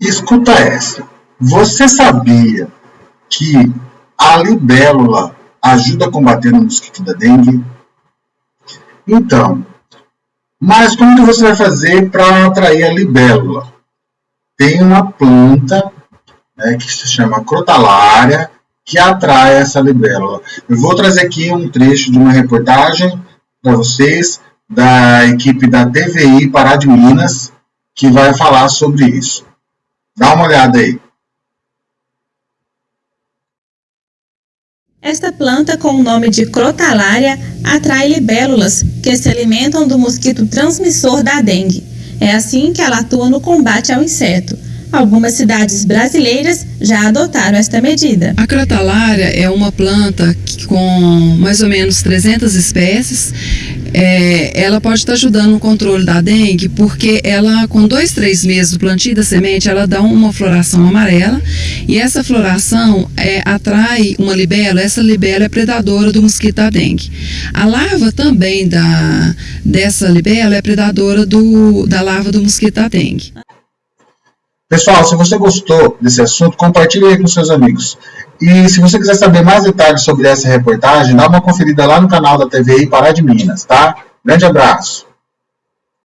Escuta essa. Você sabia que a libélula ajuda a combater o mosquito da dengue? Então, mas como que você vai fazer para atrair a libélula? Tem uma planta né, que se chama crotalária que atrai essa libélula. Eu vou trazer aqui um trecho de uma reportagem para vocês da equipe da TVI Pará de Minas que vai falar sobre isso. Dá uma olhada aí. Esta planta, com o nome de crotalária, atrai libélulas que se alimentam do mosquito transmissor da dengue. É assim que ela atua no combate ao inseto. Algumas cidades brasileiras já adotaram esta medida. A crotalária é uma planta com mais ou menos 300 espécies é, ela pode estar ajudando no controle da dengue, porque ela, com dois, três meses do plantio da semente, ela dá uma floração amarela e essa floração é, atrai uma libélula, essa libélula é predadora do mosquito da dengue. A larva também da, dessa libélula é predadora do, da larva do mosquito da dengue. Pessoal, se você gostou desse assunto, compartilhe aí com seus amigos. E se você quiser saber mais detalhes sobre essa reportagem, dá uma conferida lá no canal da TVI Pará de Minas, tá? Grande abraço!